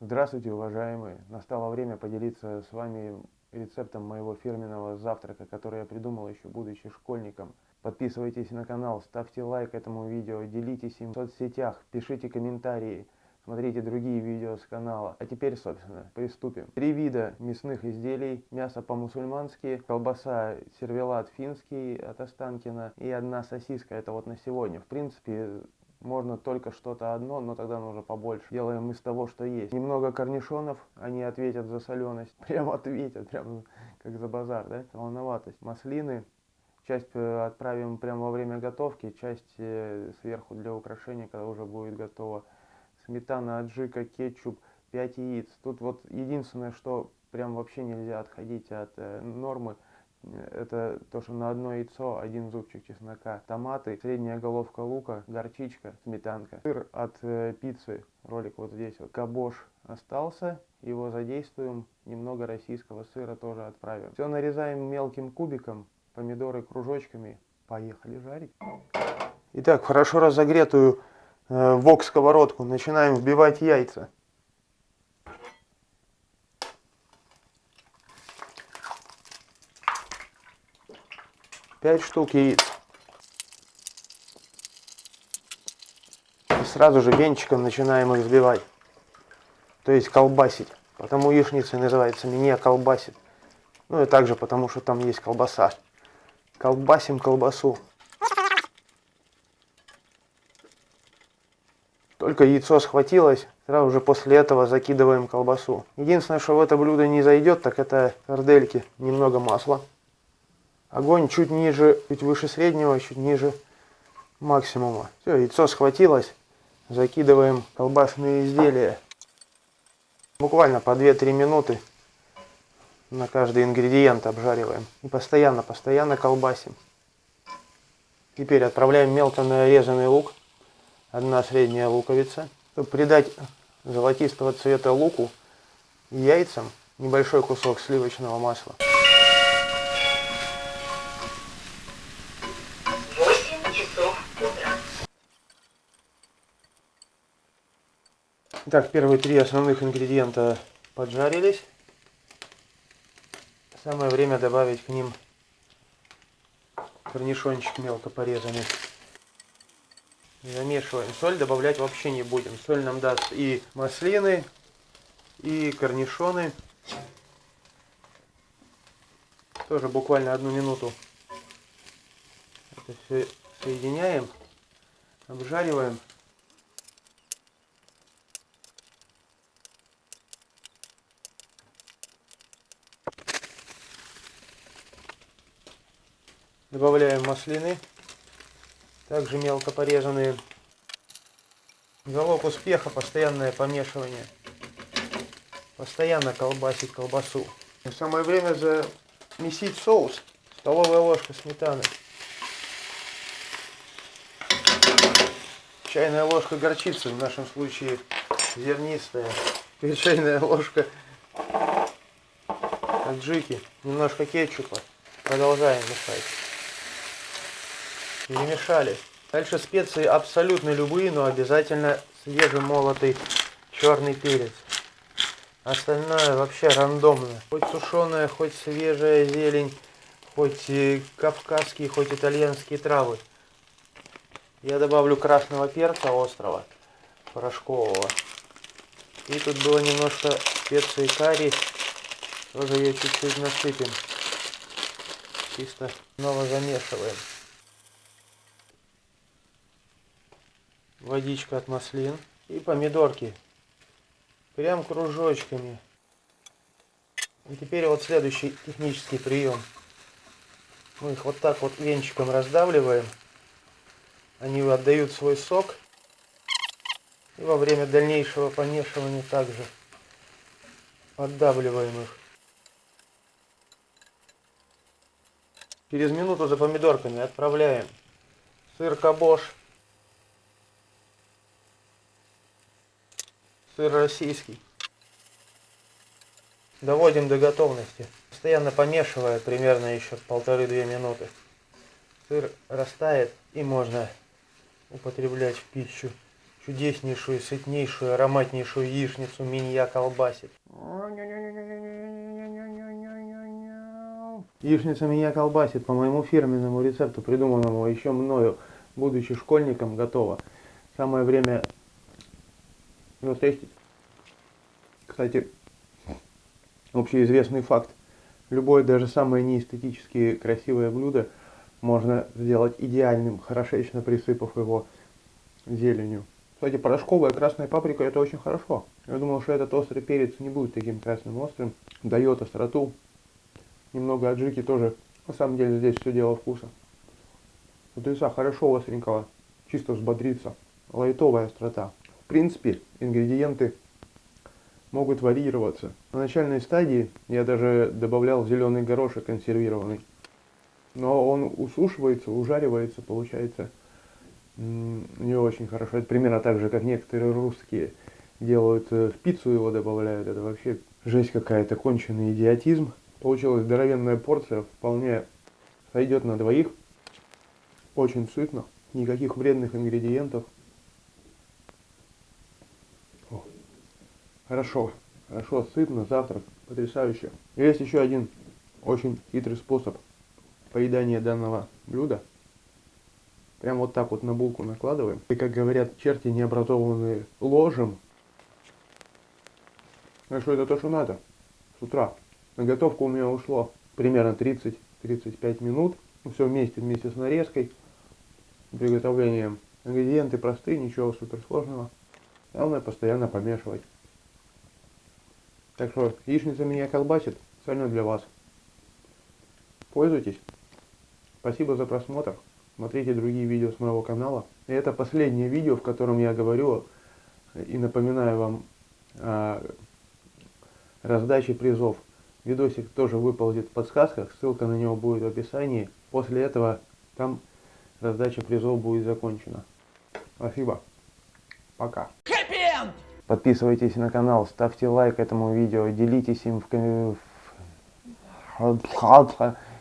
Здравствуйте, уважаемые! Настало время поделиться с вами рецептом моего фирменного завтрака, который я придумал еще будучи школьником. Подписывайтесь на канал, ставьте лайк этому видео, делитесь им в соцсетях, пишите комментарии, смотрите другие видео с канала. А теперь, собственно, приступим. Три вида мясных изделий. Мясо по-мусульмански, колбаса сервелат финский от Останкина и одна сосиска. Это вот на сегодня. В принципе, можно только что-то одно, но тогда нужно побольше. Делаем из того, что есть. Немного корнишонов, они ответят за соленость. Прям ответят, прям как за базар, да? Волноватость. Маслины. Часть э, отправим прямо во время готовки, часть э, сверху для украшения, когда уже будет готово. Сметана, аджика, кетчуп, 5 яиц. Тут вот единственное, что прям вообще нельзя отходить от э, нормы – это то, что на одно яйцо один зубчик чеснока, томаты, средняя головка лука, горчичка, сметанка, сыр от э, пиццы, ролик вот здесь вот, кабош остался, его задействуем, немного российского сыра тоже отправим. Все нарезаем мелким кубиком, помидоры кружочками, поехали жарить. Итак, хорошо разогретую э, вок сковородку начинаем вбивать яйца. 5 штук яиц. И сразу же венчиком начинаем их взбивать. То есть колбасить. Потому яичница называется меня колбасит. Ну и также потому, что там есть колбаса. Колбасим колбасу. Только яйцо схватилось, сразу же после этого закидываем колбасу. Единственное, что в это блюдо не зайдет, так это сардельки. Немного масла. Огонь чуть ниже, чуть выше среднего, чуть ниже максимума. Все, яйцо схватилось. Закидываем колбасные изделия. Буквально по 2-3 минуты на каждый ингредиент обжариваем. И постоянно, постоянно колбасим. Теперь отправляем мелко нарезанный лук. Одна средняя луковица. Чтобы придать золотистого цвета луку яйцам небольшой кусок сливочного масла. Итак, первые три основных ингредиента поджарились. Самое время добавить к ним корнишончик мелко порезанный. Замешиваем. Соль добавлять вообще не будем. Соль нам даст и маслины, и корнишоны. Тоже буквально одну минуту это все соединяем, обжариваем. Добавляем маслины, также мелко порезанные. Залог успеха постоянное помешивание. Постоянно колбасить колбасу. И самое время замесить соус. Столовая ложка сметаны. Чайная ложка горчицы, в нашем случае зернистая. И чайная ложка аджики. Немножко кетчупа. Продолжаем мешать перемешали. Дальше специи абсолютно любые, но обязательно свежемолотый черный перец. Остальное вообще рандомно. Хоть сушеная, хоть свежая зелень, хоть кавказские, хоть итальянские травы. Я добавлю красного перца острого, порошкового. И тут было немножко специи карри. Тоже ее чуть-чуть насыпем. Чисто снова замешиваем. Водичка от маслин и помидорки. Прям кружочками. И теперь вот следующий технический прием. Мы их вот так вот венчиком раздавливаем. Они отдают свой сок. И во время дальнейшего помешивания также поддавливаем их. Через минуту за помидорками отправляем сыр кабош сыр российский. Доводим до готовности, постоянно помешивая примерно еще полторы-две минуты. Сыр растает и можно употреблять в пищу. чудеснейшую, сытнейшую, ароматнейшую яичницу меня колбасит. Яичница меня колбасит по моему фирменному рецепту, придуманному еще мною, будучи школьником, готово. Самое время затестить. Кстати, общеизвестный факт. Любое, даже самое неэстетически красивое блюдо можно сделать идеальным, хорошечно присыпав его зеленью. Кстати, порошковая красная паприка это очень хорошо. Я думал, что этот острый перец не будет таким красным острым. Дает остроту. Немного аджики тоже. На самом деле здесь все дело вкуса. Утреца хорошо остренького. Чисто взбодриться. Лайтовая острота. Принципе, ингредиенты могут варьироваться. На начальной стадии я даже добавлял зеленый горошек консервированный. Но он усушивается, ужаривается, получается не очень хорошо. Это примерно так же, как некоторые русские делают э, в пиццу его добавляют. Это вообще жесть какая-то, конченый идиотизм. Получилась здоровенная порция, вполне сойдет на двоих. Очень сытно, никаких вредных ингредиентов. Хорошо, хорошо, сытно, завтрак, потрясающе. Есть еще один очень хитрый способ поедания данного блюда. Прям вот так вот на булку накладываем. И как говорят черти необразованные. А что это то, что надо. С утра. На готовку у меня ушло примерно 30-35 минут. Ну, все вместе, вместе с нарезкой, приготовлением. Ингредиенты простые, ничего суперсложного. Главное постоянно помешивать. Так что яичница меня колбасит, специально для вас. Пользуйтесь. Спасибо за просмотр. Смотрите другие видео с моего канала. И это последнее видео, в котором я говорю и напоминаю вам о раздаче призов. Видосик тоже выползет в подсказках, ссылка на него будет в описании. После этого там раздача призов будет закончена. Спасибо. Пока. Подписывайтесь на канал, ставьте лайк этому видео, делитесь им в